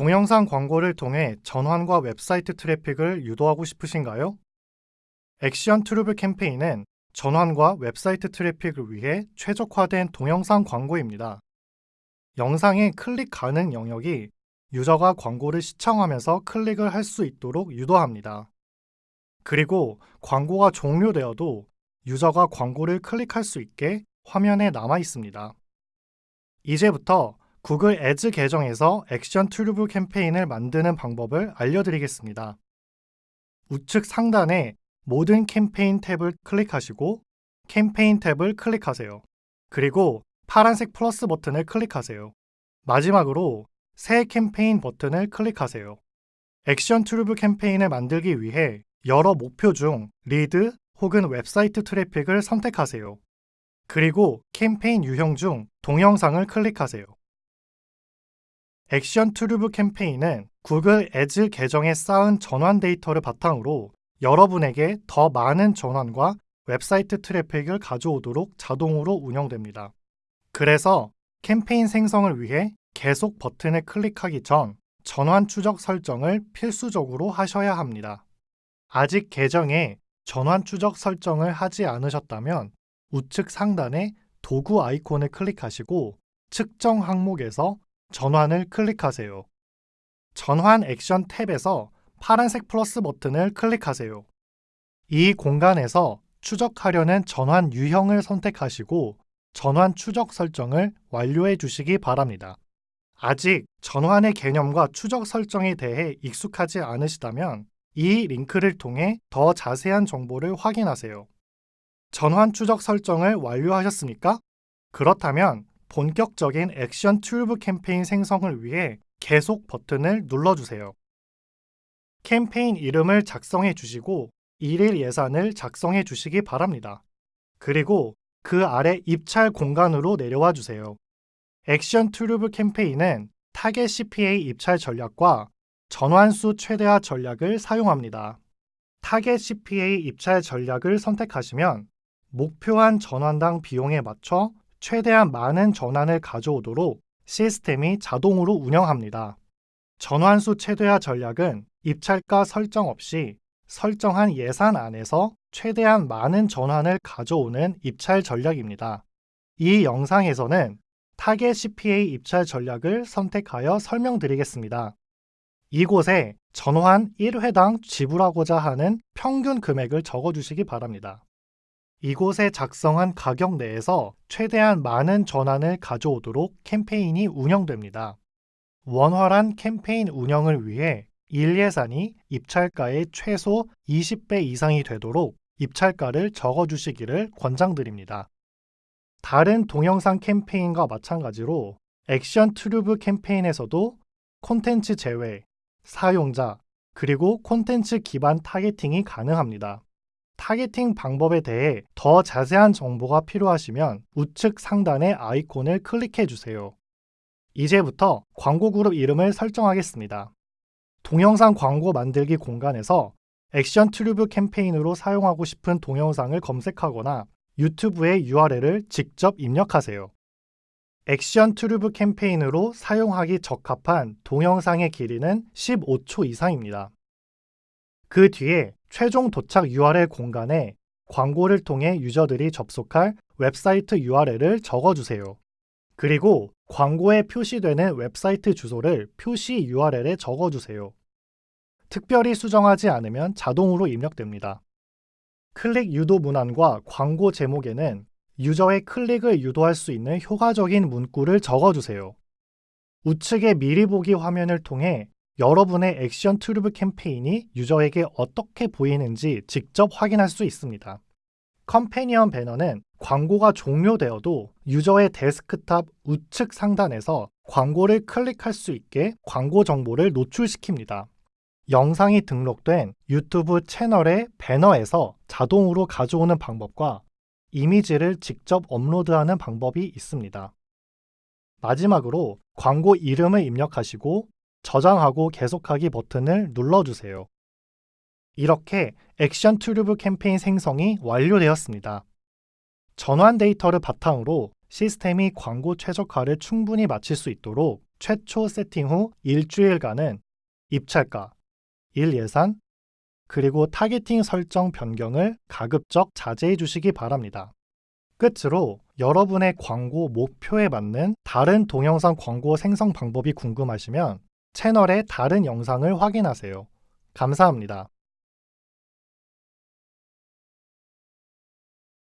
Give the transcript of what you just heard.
동영상 광고를 통해 전환과 웹사이트 트래픽을 유도하고 싶으신가요? 액션 트루뷰 캠페인은 전환과 웹사이트 트래픽을 위해 최적화된 동영상 광고입니다. 영상의 클릭 가능 영역이 유저가 광고를 시청하면서 클릭을 할 수 있도록 유도합니다. 그리고 광고가 종료되어도 유저가 광고를 클릭할 수 있게 화면에 남아 있습니다. 이제부터 구글 애즈 계정에서 액션 트루뷰 캠페인을 만드는 방법을 알려드리겠습니다. 우측 상단에 모든 캠페인 탭을 클릭하시고 캠페인 탭을 클릭하세요. 그리고 파란색 플러스 버튼을 클릭하세요. 마지막으로 새 캠페인 버튼을 클릭하세요. 액션 트루뷰 캠페인을 만들기 위해 여러 목표 중 리드 혹은 웹사이트 트래픽을 선택하세요. 그리고 캠페인 유형 중 동영상을 클릭하세요. 액션 트루뷰 캠페인은 구글 애즈 계정에 쌓은 전환 데이터를 바탕으로 여러분에게 더 많은 전환과 웹사이트 트래픽을 가져오도록 자동으로 운영됩니다. 그래서 캠페인 생성을 위해 계속 버튼을 클릭하기 전 전환 추적 설정을 필수적으로 하셔야 합니다. 아직 계정에 전환 추적 설정을 하지 않으셨다면 우측 상단에 도구 아이콘을 클릭하시고 측정 항목에서 전환을 클릭하세요. 전환 액션 탭에서 파란색 플러스 버튼을 클릭하세요. 이 공간에서 추적하려는 전환 유형을 선택하시고 전환 추적 설정을 완료해 주시기 바랍니다. 아직 전환의 개념과 추적 설정에 대해 익숙하지 않으시다면 이 링크를 통해 더 자세한 정보를 확인하세요. 전환 추적 설정을 완료하셨습니까? 그렇다면 본격적인 액션 TrueView 캠페인 생성을 위해 계속 버튼을 눌러주세요. 캠페인 이름을 작성해 주시고 일일 예산을 작성해 주시기 바랍니다. 그리고 그 아래 입찰 공간으로 내려와 주세요. 액션 TrueView 캠페인은 타겟 CPA 입찰 전략과 전환수 최대화 전략을 사용합니다. 타겟 CPA 입찰 전략을 선택하시면 목표한 전환당 비용에 맞춰 최대한 많은 전환을 가져오도록 시스템이 자동으로 운영합니다. 전환수 최대화 전략은 입찰가 설정 없이 설정한 예산 안에서 최대한 많은 전환을 가져오는 입찰 전략입니다. 이 영상에서는 타겟 CPA 입찰 전략을 선택하여 설명드리겠습니다. 이곳에 전환 1회당 지불하고자 하는 평균 금액을 적어주시기 바랍니다. 이곳에 작성한 가격 내에서 최대한 많은 전환을 가져오도록 캠페인이 운영됩니다. 원활한 캠페인 운영을 위해 일 예산이 입찰가의 최소 20배 이상이 되도록 입찰가를 적어주시기를 권장드립니다. 다른 동영상 캠페인과 마찬가지로 액션 TrueView 캠페인에서도 콘텐츠 제외, 사용자, 그리고 콘텐츠 기반 타겟팅이 가능합니다. 타겟팅 방법에 대해 더 자세한 정보가 필요하시면 우측 상단의 아이콘을 클릭해 주세요. 이제부터 광고 그룹 이름을 설정하겠습니다. 동영상 광고 만들기 공간에서 액션 TrueView 캠페인으로 사용하고 싶은 동영상을 검색하거나 유튜브의 URL을 직접 입력하세요. 액션 TrueView 캠페인으로 사용하기 적합한 동영상의 길이는 15초 이상입니다. 그 뒤에 최종 도착 URL 공간에 광고를 통해 유저들이 접속할 웹사이트 URL을 적어주세요. 그리고 광고에 표시되는 웹사이트 주소를 표시 URL에 적어주세요. 특별히 수정하지 않으면 자동으로 입력됩니다. 클릭 유도 문안과 광고 제목에는 유저의 클릭을 유도할 수 있는 효과적인 문구를 적어주세요. 우측의 미리 보기 화면을 통해 여러분의 액션 TrueView 캠페인이 유저에게 어떻게 보이는지 직접 확인할 수 있습니다. companion 배너는 광고가 종료되어도 유저의 데스크탑 우측 상단에서 광고를 클릭할 수 있게 광고 정보를 노출시킵니다. 영상이 등록된 유튜브 채널의 배너에서 자동으로 가져오는 방법과 이미지를 직접 업로드하는 방법이 있습니다. 마지막으로 광고 이름을 입력하시고 저장하고 계속하기 버튼을 눌러주세요. 이렇게 액션 튜브 캠페인 생성이 완료되었습니다. 전환 데이터를 바탕으로 시스템이 광고 최적화를 충분히 마칠 수 있도록 최초 세팅 후 일주일간은 입찰가, 일 예산, 그리고 타겟팅 설정 변경을 가급적 자제해 주시기 바랍니다. 끝으로 여러분의 광고 목표에 맞는 다른 동영상 광고 생성 방법이 궁금하시면 채널의 다른 영상을 확인하세요. 감사합니다.